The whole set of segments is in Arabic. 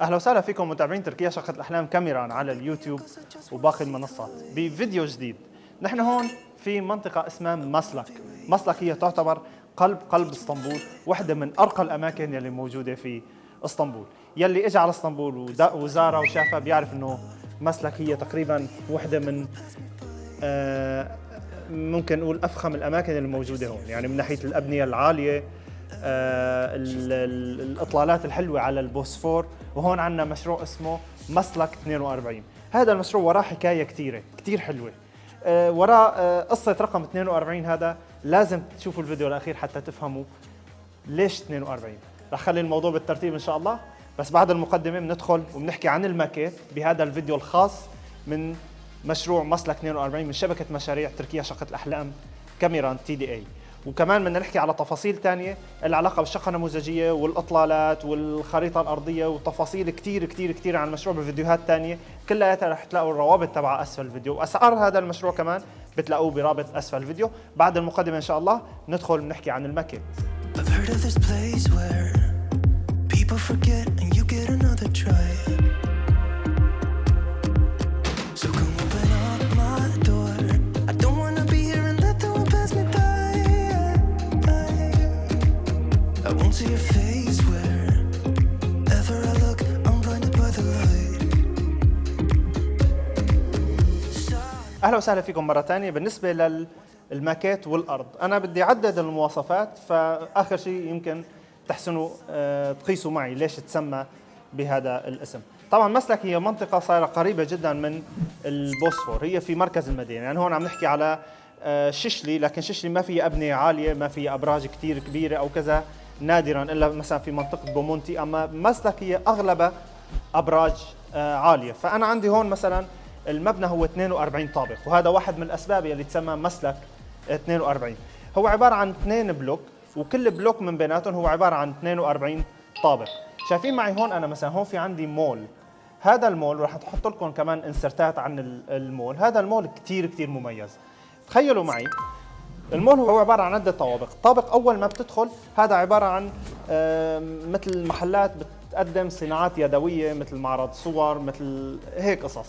أهلا وسهلا فيكم متابعين تركيا شقة الأحلام كاميران على اليوتيوب وباقي المنصات بفيديو جديد. نحن هون في منطقة اسمها مسلك. مسلك هي تعتبر قلب قلب اسطنبول واحدة من أرقى الأماكن يلي موجودة في اسطنبول. يلي اجى على اسطنبول وزارها وشافها بيعرف إنه مسلك هي تقريبا واحدة من آه ممكن نقول أفخم الأماكن الموجودة هون. يعني من ناحية الأبنية العالية آه، الإطلالات الحلوة على البوسفور وهون عندنا مشروع اسمه مسلك 42 هذا المشروع وراه حكاية كثيره كثير حلوة. آه، وراه آه، قصة رقم 42 هذا لازم تشوفوا الفيديو الأخير حتى تفهموا ليش 42 رح خلي الموضوع بالترتيب إن شاء الله. بس بعد المقدمة بندخل وبنحكي عن الماكيت بهذا الفيديو الخاص من مشروع مسلك 42 من شبكة مشاريع تركيا شقة الأحلام كاميران تي دي إي. وكمان بدنا نحكي على تفاصيل ثانية العلاقة بالشقة النموذجية والأطلالات والخريطة الأرضية وتفاصيل كثير كثير كثير عن المشروع بفيديوهات ثانية كلها رح تلاقوا الروابط تبع أسفل الفيديو. واسعار هذا المشروع كمان بتلاقوه برابط أسفل الفيديو. بعد المقدمة إن شاء الله ندخل بنحكي عن الماكيت I've heard of this place where people forget and you get another try. وسهلا فيكم مرة ثانية بالنسبة للماكيت والأرض أنا بدي أعدد المواصفات فآخر شيء يمكن تحسنوا آه، تقيسوا معي ليش تسمى بهذا الاسم. طبعا مسلك هي منطقة صايرة قريبة جدا من البوسفور هي في مركز المدينة. يعني هون عم نحكي على آه، ششلي لكن ششلي ما فيها أبنية عالية ما فيها أبراج كثير كبيرة أو كذا نادرا إلا مثلا في منطقة بومونتي. أما مسلك هي أغلبها أبراج آه، عالية. فأنا عندي هون مثلا المبنى هو 42 طابق وهذا واحد من الأسباب اللي تسمى مسلك 42 هو عبارة عن اثنين بلوك وكل بلوك من بيناتهم هو عبارة عن 42 طابق. شايفين معي هون أنا مثلا هون في عندي مول. هذا المول راح تحط لكم كمان insert ات عن المول. هذا المول كثير كثير مميز. تخيلوا معي المول هو عبارة عن عدة طوابق. طابق أول ما بتدخل هذا عبارة عن مثل محلات بتقدم صناعات يدوية مثل معرض صور مثل هيك قصص.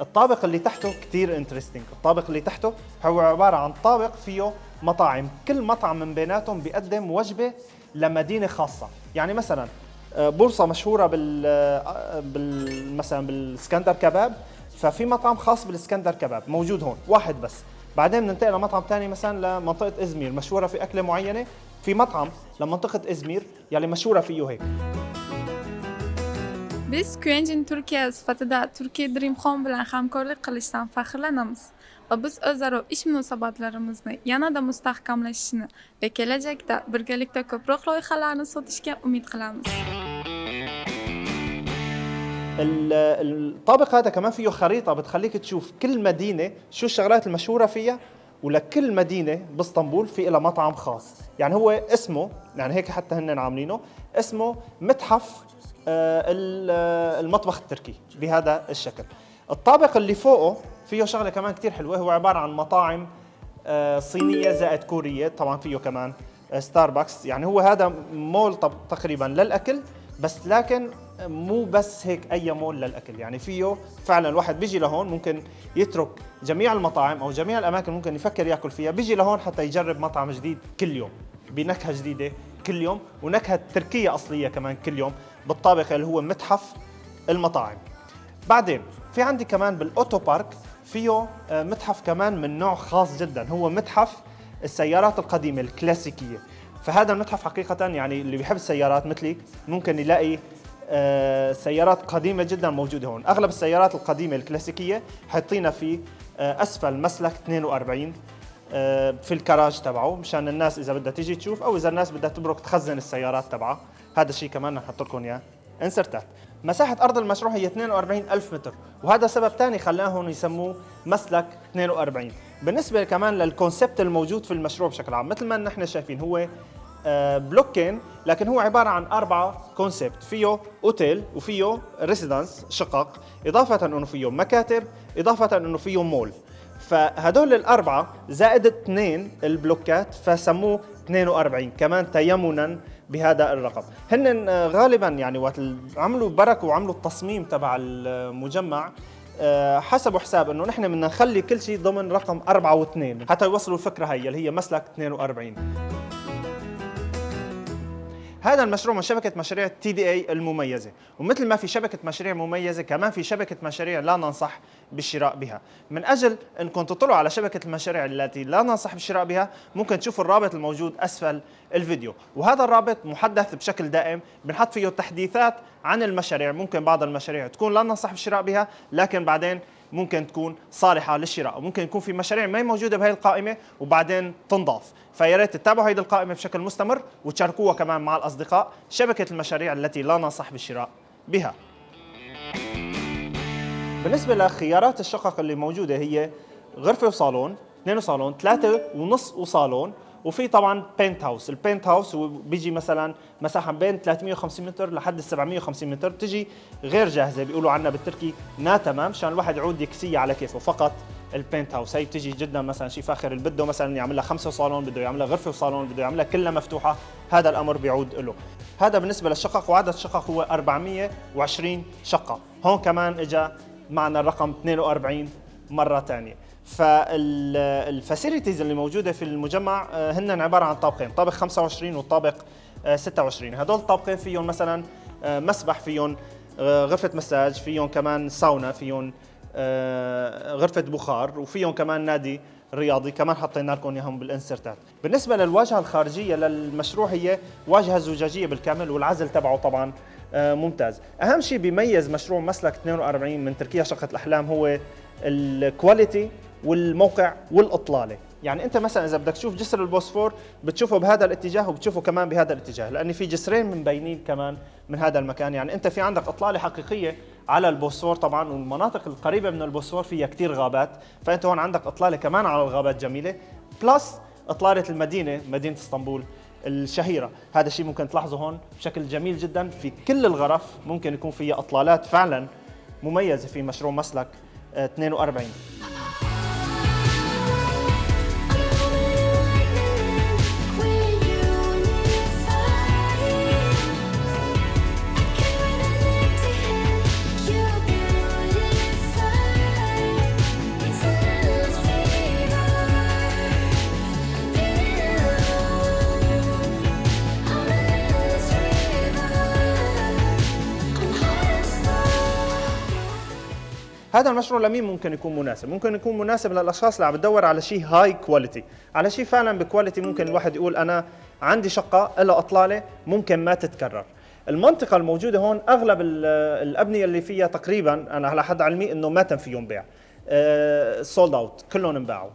الطابق اللي تحته كثير interesting الطابق اللي تحته هو عبارة عن طابق فيه مطاعم. كل مطعم من بيناتهم بيقدم وجبة لمدينة خاصة. يعني مثلا آه، بورصة مشهورة بال, آه، بال مثلا بالسكندر كباب. ففي مطعم خاص بالسكندر كباب. موجود هون. واحد بس. بعدين بننتقل لمطعم ثاني مثلا لمنطقة إزمير. مشهورة في أكلة معينة. في مطعم لمنطقة إزمير يلي مشهورة فيه هيك. Biz Quentin Türkiye sıfatıda Türkiye Dream Home bilan hamkorlik qilishdan faxrlanamiz va biz o'zaro ish munosabatlarimizni yanada mustahkamlashishini va kelajakda birgalikda ko'proq loyihalarni sotishga umid qilamiz. الطابق هذا كمان فيه خريطة بتخليك تشوف كل مدينة شو الشغلات المشهورة فيها ولكل مدينة باسطنبول في لها مطعم خاص يعني هو اسمه يعني هيك حتى هن عاملينه اسمه متحف آه، آه، المطبخ التركي بهذا الشكل. الطابق اللي فوقه فيه شغلة كمان كثير حلوة. هو عبارة عن مطاعم آه، صينية زائد كورية. طبعا فيه كمان ستاربكس يعني هو هذا مول تقريبا للأكل بس لكن مو بس هيك أي مول للأكل. يعني فيه فعلا الواحد بيجي لهون ممكن يترك جميع المطاعم أو جميع الأماكن ممكن يفكر يأكل فيها. بيجي لهون حتى يجرب مطعم جديد كل يوم. بنكهة جديدة كل يوم ونكهة تركية أصلية كمان كل يوم. بالطابق اللي هو متحف المطاعم. بعدين في عندي كمان بالأوتو بارك فيه آه، متحف كمان من نوع خاص جدا هو متحف السيارات القديمة الكلاسيكية. فهذا المتحف حقيقة يعني اللي بيحب السيارات مثلي ممكن يلاقي آه، سيارات قديمة جدا موجودة هون. أغلب السيارات القديمة الكلاسيكية حاطينها في آه، أسفل مسلك 42 في الكراج تبعه مشان الناس إذا بدها تيجي تشوف أو إذا الناس بدها تبرك تخزن السيارات تبعها. هذا الشيء كمان نحط لكم إياه. انسرتات مساحة أرض المشروع هي 42 ألف متر وهذا سبب ثاني خلاهم يسموه مسلك 42 بالنسبة كمان للكونسبت الموجود في المشروع بشكل عام مثل ما نحن شايفين هو آه، بلوكين لكن هو عبارة عن أربعة concept فيه أوتيل وفيه residence شقق إضافة أنه فيه مكاتب إضافة أنه فيه مول فهدول الأربعة زائد اثنين البلوكات فسموه 42 كمان تيمنا بهذا الرقم. هن آه، غالبا يعني وقت عملوا بركوا وعملوا التصميم تبع المجمع آه، حسبوا حساب إنه نحن بدنا نخلي كل شيء ضمن رقم 4 و2 حتى يوصلوا الفكرة هي اللي هي مسلك 42 هذا المشروع من شبكة مشاريع تي دي اي المميزة. ومثل ما في شبكة مشاريع مميزة كمان في شبكة مشاريع لا ننصح بالشراء بها. من أجل أنكم تطلعوا على شبكة المشاريع التي لا ننصح بالشراء بها ممكن تشوفوا الرابط الموجود أسفل الفيديو. وهذا الرابط محدث بشكل دائم بنحط فيه تحديثات عن المشاريع. ممكن بعض المشاريع تكون لا ننصح بالشراء بها لكن بعدين ممكن تكون صالحة للشراء وممكن يكون في مشاريع ما موجودة بهي القائمة وبعدين تنضاف. فيا ريت تتابعوا هذه القائمة بشكل مستمر وتشاركوها كمان مع الأصدقاء شبكة المشاريع التي لا ننصح بالشراء بها. بالنسبة لخيارات الشقق اللي موجودة هي غرفة وصالون اثنين وصالون ثلاثة ونص وصالون وفي طبعا penthouse ال penthouse بيجي مثلا مساحه بين 350 متر لحد 750 متر بتجي غير جاهزة بيقولوا عنها بالتركي natamam مشان الواحد يعود يكسيها على كيفه. فقط ال penthouse هي بتجي جدا مثلا شيء فاخر اللي بده مثلا يعمل لها خمسة صالون بده يعمل لها غرفة وصالون بده يعملها كلها مفتوحة هذا الأمر بيعود له هذا بالنسبة للشقق وعدد الشقق هو 420 شقة. هون كمان اجى معنا الرقم 42 مرة ثانية فالفاسيلتيز اللي موجودة في المجمع آه، هن عبارة عن طابقين طابق 25 والطابق 26 هدول الطابقين فيهم مثلا آه، مسبح فيهم آه، غرفة مساج فيهم كمان ساونا فيهم غرفة بخار وفيهم كمان نادي رياضي. كمان حطينا لكم إياهم بال insert ات. بالنسبة للواجهة الخارجية للمشروع هي واجهة زجاجية بالكامل والعزل تبعه طبعا ممتاز. أهم شيء بيميز مشروع مسلك 42 من تركيا شقة الأحلام هو ال quality والموقع والإطلالة. يعني أنت مثلا إذا بدك تشوف جسر البوسفور بتشوفه بهذا الاتجاه وبتشوفه كمان بهذا الاتجاه لأن في جسرين مبينين كمان من هذا المكان. يعني أنت في عندك إطلالة حقيقية على البوسفور طبعا والمناطق القريبة من البوسفور فيها كثير غابات فأنت هون عندك إطلالة كمان على الغابات جميلة. بلس إطلالة المدينة مدينة إسطنبول الشهيرة. هذا الشيء ممكن تلاحظه هون بشكل جميل جدا. في كل الغرف ممكن يكون فيها إطلالات فعلا مميزة في مشروع مسلك 42 هذا المشروع لمين ممكن يكون مناسب؟ ممكن يكون مناسب للأشخاص اللي عم بتدور على شيء high quality، على شيء فعلا ب quality ممكن الواحد يقول أنا عندي شقة لها أطلالة ممكن ما تتكرر. المنطقة الموجودة هون أغلب الأبنية اللي فيها تقريبا أنا على حد علمي إنه ما تم فيهم بيع. sold out كلهم انباعوا.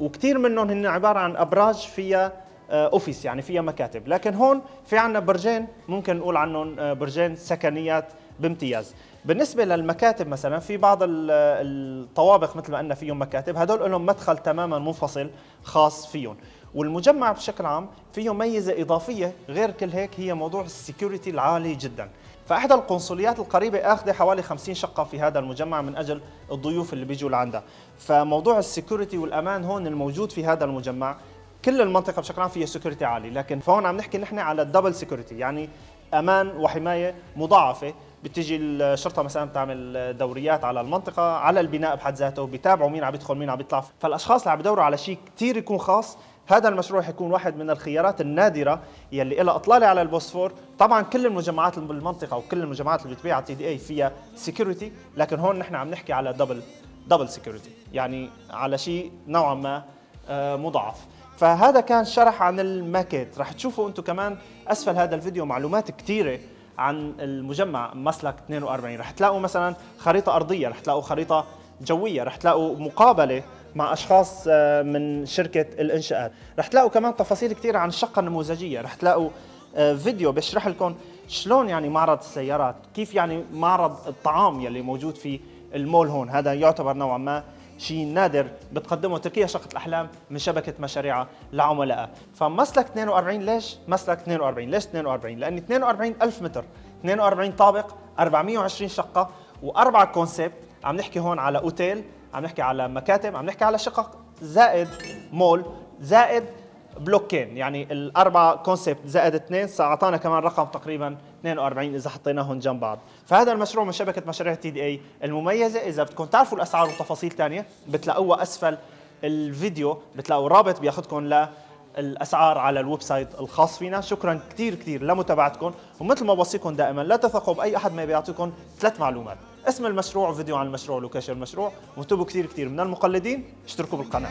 وكثير منهم هن عبارة عن أبراج فيها office يعني فيها مكاتب لكن هون في عندنا برجين ممكن نقول عنهم آه، برجين سكنيات بامتياز. بالنسبة للمكاتب مثلا في بعض الطوابق مثل ما قلنا فيهم مكاتب هدول لهم مدخل تماما منفصل خاص فيهم. والمجمع بشكل عام فيه ميزة إضافية غير كل هيك هي موضوع ال security العالي جدا. فإحدى القنصليات القريبة آخذة حوالي 50 شقة في هذا المجمع من أجل الضيوف اللي بيجوا لعندها. فموضوع ال security والأمان هون الموجود في هذا المجمع. كل المنطقة بشكل عام فيها security عالي لكن فهون عم نحكي نحن على ال double security يعني أمان وحماية مضاعفة. بتيجي الشرطة مثلا بتعمل دوريات على المنطقة على البناء بحد ذاته بيتابعوا مين عم يدخل مين عم يطلع فالأشخاص اللي عم يدوروا على شيء كثير يكون خاص. هذا المشروع حيكون واحد من الخيارات النادرة يلي لها إطلالة على البوسفور. طبعا كل المجمعات بالمنطقة وكل المجمعات اللي بتبيع على TDE فيها security لكن هون نحن عم نحكي على double double security يعني على شيء نوعا ما آه، مضاعف. فهذا كان شرح عن الماكيت. رح تشوفوا أنتم كمان أسفل هذا الفيديو معلومات كثيره عن المجمع مسلك 42 رح تلاقوا مثلا خريطة أرضية رح تلاقوا خريطة جوية رح تلاقوا مقابلة مع أشخاص آه، من شركة الإنشاءات. رح تلاقوا كمان تفاصيل كثيره عن الشقه النموذجيه رح تلاقوا آه، فيديو بيشرح لكم شلون يعني معرض السيارات كيف يعني معرض الطعام يلي موجود في المول هون. هذا يعتبر نوعا ما شيء نادر بتقدمه تركيا شقة الأحلام من شبكة مشاريعها لعملائها فمسلك 42 ليش؟ مسلك 42 ليش 42 لأن 42 ألف متر. 42 طابق 420 شقة وأربعة concept عم نحكي هون على أوتيل عم نحكي على مكاتب عم نحكي على شقق زائد مول زائد بلوكين. يعني الاربع concept زائد اثنين اعطانا كمان رقم تقريبا 42 إذا حطيناهم جنب بعض. فهذا المشروع من شبكة مشاريع TDE المميزة. إذا بدكم تعرفوا الأسعار وتفاصيل ثانية بتلاقوها أسفل الفيديو بتلاقوا الرابط بياخذكم ل الاسعار على ال website الخاص فينا. شكرا كثير كثير لمتابعتكم ومثل ما بوصيكم دائما لا تثقوا بأي أحد ما بيعطيكم ثلاث معلومات. اسم المشروع فيديو عن المشروع location المشروع وانتبهوا كثير كثير من المقلدين اشتركوا بالقناة.